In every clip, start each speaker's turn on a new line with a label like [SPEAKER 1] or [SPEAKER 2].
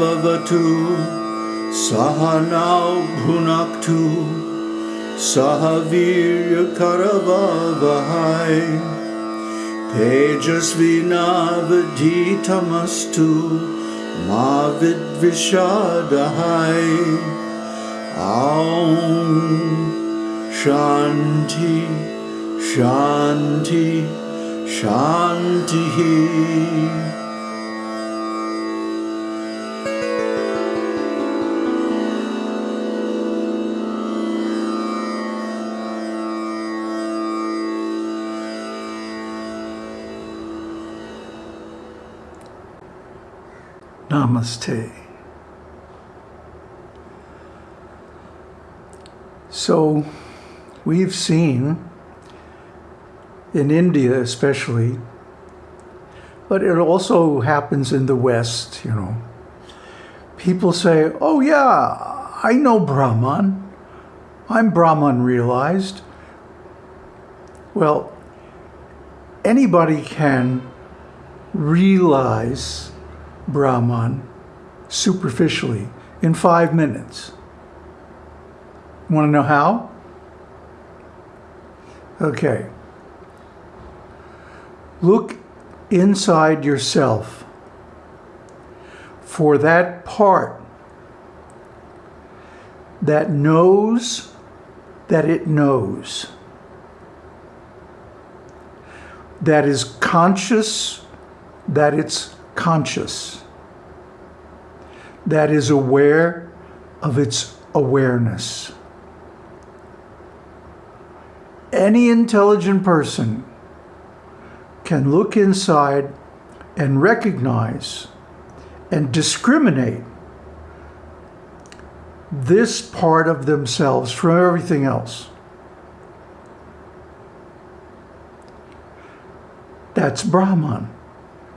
[SPEAKER 1] Vavatu Sahanau Bhunaktu Sahavirya Karavavahai. Tejasvinavaditamastu Mavid Vishadahai. Aum Shanti Shanti Shanti Namaste. So, we've seen in India especially, but it also happens in the West, you know. People say, oh yeah, I know Brahman. I'm Brahman realized. Well, anybody can realize Brahman superficially in five minutes. Want to know how? Okay. Look inside yourself for that part that knows that it knows, that is conscious that it's conscious, that is aware of its awareness. Any intelligent person can look inside and recognize and discriminate this part of themselves from everything else. That's Brahman.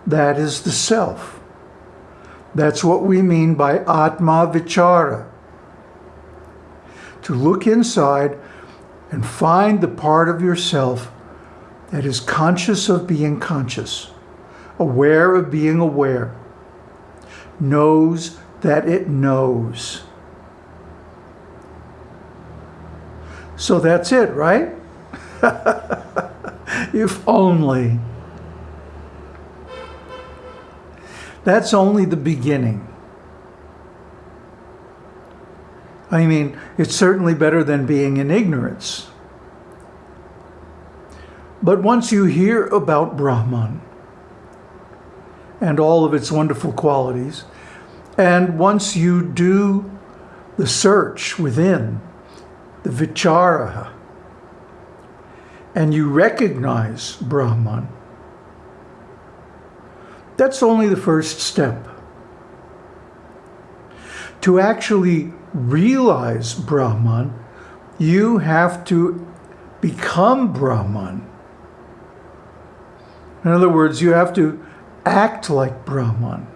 [SPEAKER 1] That is the self. That's what we mean by Atma Vichara. To look inside and find the part of yourself that is conscious of being conscious, aware of being aware, knows that it knows. So that's it, right? if only. That's only the beginning. I mean, it's certainly better than being in ignorance. But once you hear about Brahman and all of its wonderful qualities, and once you do the search within, the vichara, and you recognize Brahman, that's only the first step. To actually realize Brahman, you have to become Brahman. In other words, you have to act like Brahman.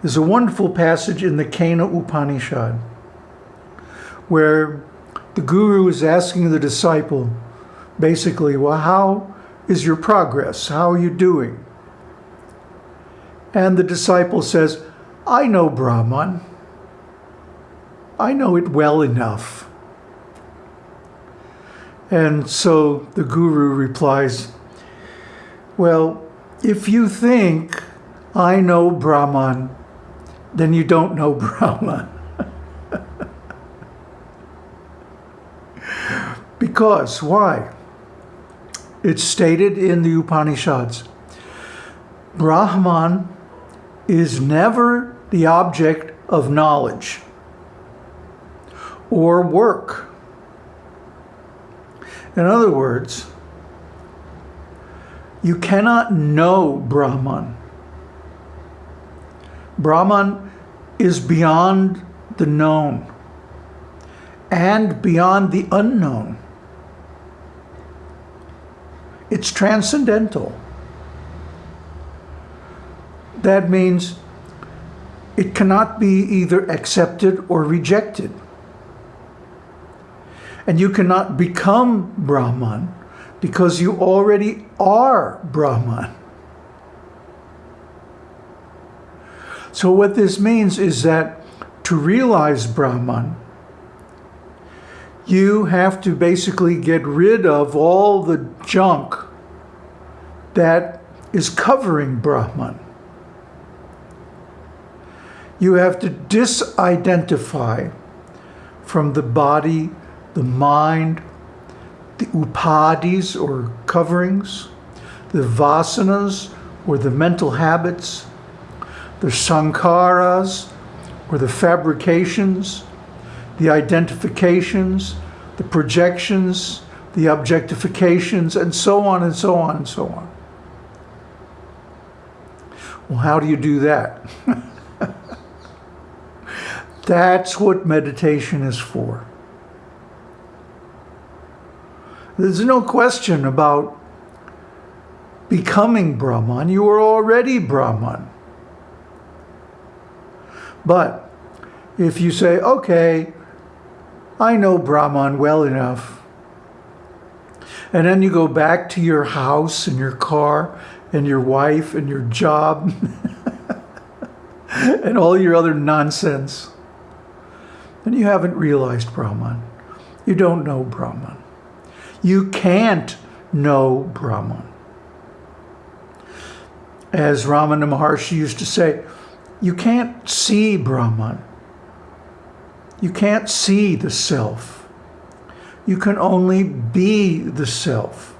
[SPEAKER 1] There's a wonderful passage in the Kena Upanishad where the guru is asking the disciple, basically, well, how is your progress? How are you doing? And the disciple says, I know Brahman. I know it well enough. And so the guru replies, well, if you think I know Brahman, then you don't know Brahman. because, why? It's stated in the Upanishads. Brahman is never the object of knowledge or work. In other words, you cannot know Brahman. Brahman is beyond the known and beyond the unknown. It's transcendental. That means it cannot be either accepted or rejected. And you cannot become Brahman because you already are Brahman. So what this means is that to realize Brahman, you have to basically get rid of all the junk that is covering Brahman. You have to disidentify from the body, the mind, the upadhis or coverings, the vasanas or the mental habits, the sankharas or the fabrications, the identifications, the projections, the objectifications, and so on and so on and so on. Well, how do you do that? That's what meditation is for. There's no question about becoming Brahman. You are already Brahman. But if you say, okay, I know Brahman well enough, and then you go back to your house and your car and your wife and your job and all your other nonsense, And you haven't realized Brahman. You don't know Brahman. You can't know Brahman. As Ramana Maharshi used to say, you can't see Brahman. You can't see the self. You can only be the self.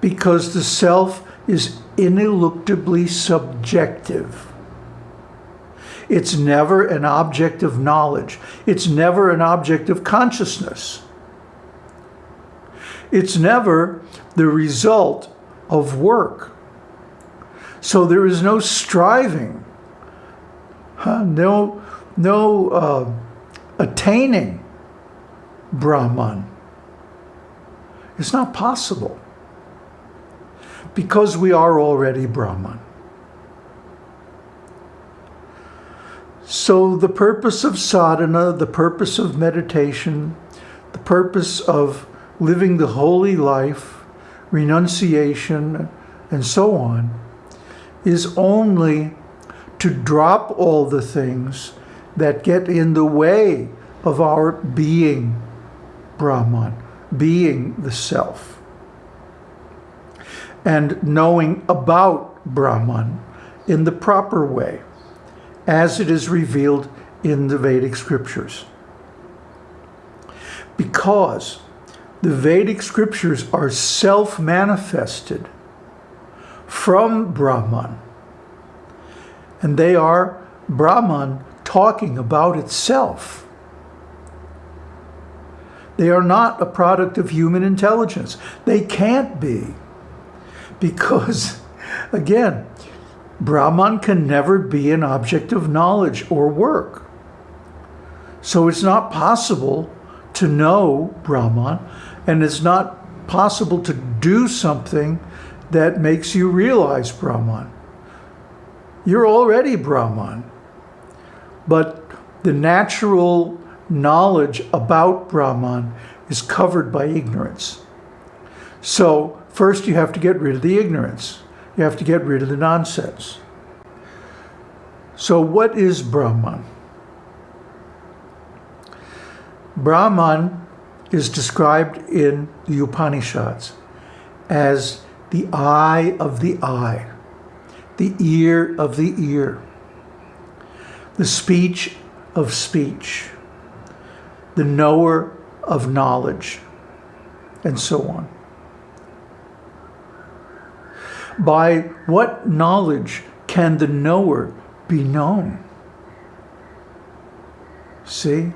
[SPEAKER 1] Because the self is ineluctably subjective. It's never an object of knowledge. It's never an object of consciousness. It's never the result of work. So there is no striving, huh? no, no uh, attaining Brahman. It's not possible because we are already Brahman. So the purpose of sadhana, the purpose of meditation, the purpose of living the holy life, renunciation, and so on, is only to drop all the things that get in the way of our being Brahman, being the self, and knowing about Brahman in the proper way, as it is revealed in the Vedic scriptures. Because the Vedic scriptures are self-manifested from Brahman. And they are Brahman talking about itself. They are not a product of human intelligence. They can't be. Because, again, Brahman can never be an object of knowledge or work. So it's not possible to know Brahman, and it's not possible to do something that makes you realize Brahman. You're already Brahman. But the natural knowledge about Brahman is covered by ignorance. So first you have to get rid of the ignorance. You have to get rid of the nonsense. So what is Brahman? Brahman is described in the Upanishads as the eye of the eye, the ear of the ear, the speech of speech, the knower of knowledge, and so on. By what knowledge can the knower be known? See?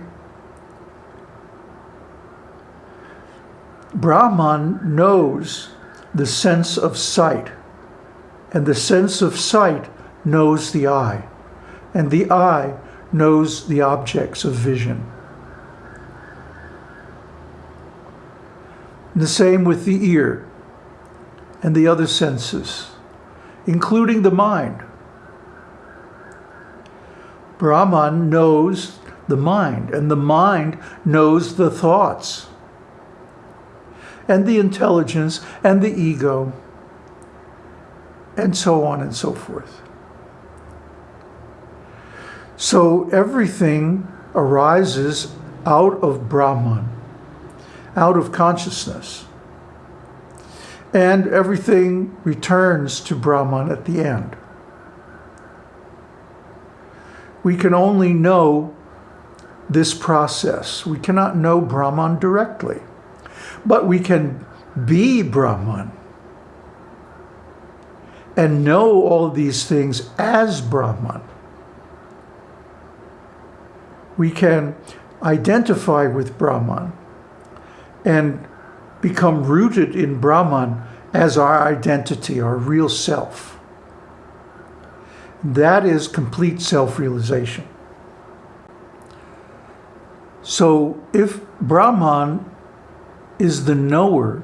[SPEAKER 1] Brahman knows the sense of sight. And the sense of sight knows the eye. And the eye knows the objects of vision. the same with the ear and the other senses, including the mind. Brahman knows the mind, and the mind knows the thoughts and the intelligence and the ego and so on and so forth. So everything arises out of Brahman, out of consciousness. And everything returns to Brahman at the end. We can only know this process. We cannot know Brahman directly, but we can be Brahman and know all these things as Brahman. We can identify with Brahman and become rooted in Brahman as our identity, our real self. That is complete self-realization. So if Brahman is the knower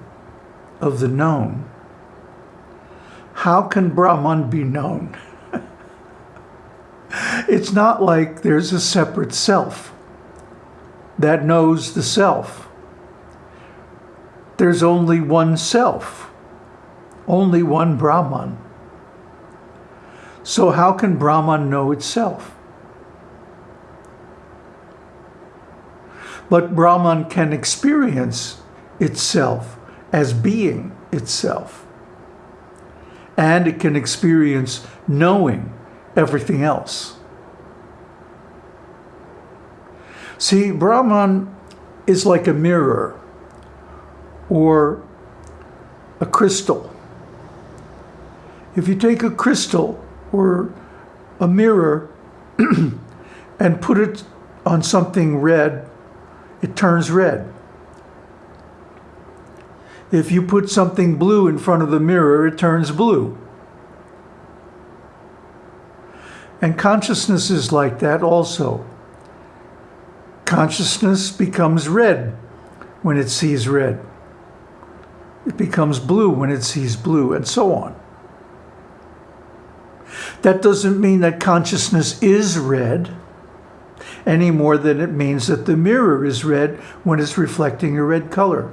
[SPEAKER 1] of the known, how can Brahman be known? it's not like there's a separate self that knows the self. There's only one self, only one Brahman. So how can Brahman know itself? But Brahman can experience itself as being itself and it can experience knowing everything else. See, Brahman is like a mirror or a crystal. If you take a crystal or a mirror and put it on something red, it turns red. If you put something blue in front of the mirror, it turns blue. And consciousness is like that also. Consciousness becomes red when it sees red. It becomes blue when it sees blue, and so on. That doesn't mean that consciousness is red any more than it means that the mirror is red when it's reflecting a red color.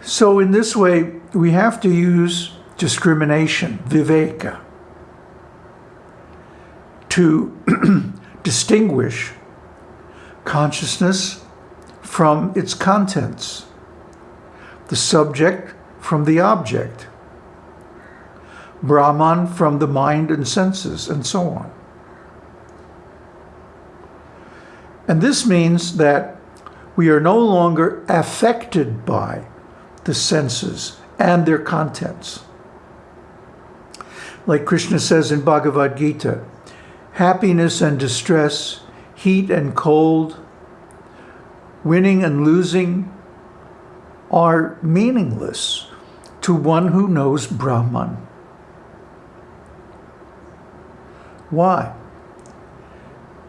[SPEAKER 1] So in this way, we have to use discrimination, viveka, to distinguish consciousness from its contents, the subject from the object, Brahman from the mind and senses, and so on. And this means that we are no longer affected by the senses and their contents. Like Krishna says in Bhagavad Gita, happiness and distress, heat and cold, winning and losing are meaningless to one who knows Brahman. Why?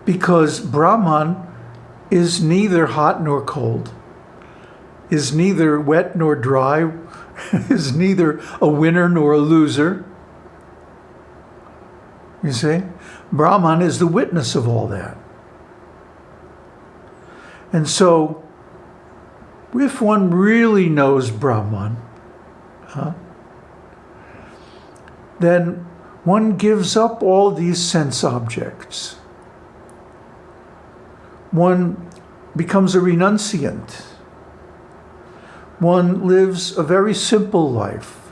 [SPEAKER 1] Because Brahman is neither hot nor cold is neither wet nor dry, is neither a winner nor a loser. You see? Brahman is the witness of all that. And so, if one really knows Brahman, huh, then one gives up all these sense objects. One becomes a renunciant one lives a very simple life,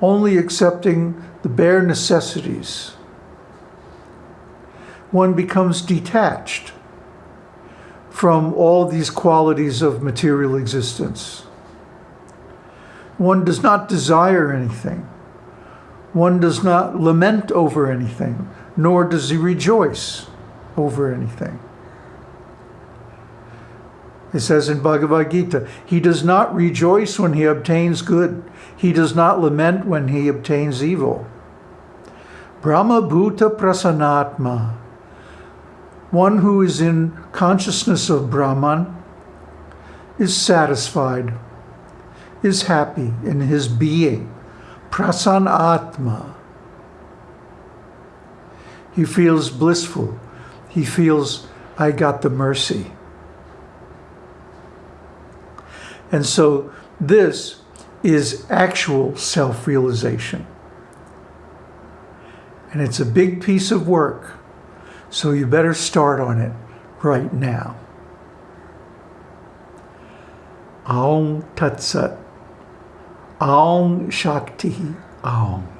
[SPEAKER 1] only accepting the bare necessities. One becomes detached from all these qualities of material existence. One does not desire anything. One does not lament over anything, nor does he rejoice over anything. It says in Bhagavad Gita, he does not rejoice when he obtains good. He does not lament when he obtains evil. Brahma Bhuta Prasannatma, one who is in consciousness of Brahman, is satisfied, is happy in his being. Prasannatma. He feels blissful. He feels, I got the mercy. And so this is actual self-realization. And it's a big piece of work. So you better start on it right now. Aum Tat Sat. Aum Shakti Aum.